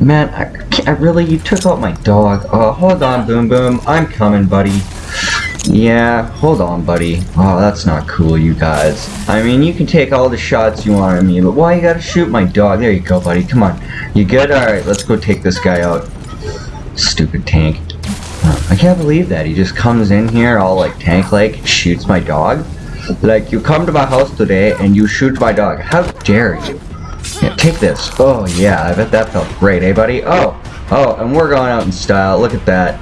Man, I, I really, you took out my dog. Oh, hold on, Boom Boom. I'm coming, buddy. Yeah, hold on, buddy. Oh, that's not cool, you guys. I mean, you can take all the shots you want at me, but why you gotta shoot my dog? There you go, buddy. Come on. You good? Alright, let's go take this guy out. Stupid tank. I can't believe that. He just comes in here all like tank-like, shoots my dog. Like, you come to my house today and you shoot my dog. How dare you? Yeah, take this. Oh, yeah, I bet that felt great, eh, buddy? Oh, oh, and we're going out in style. Look at that.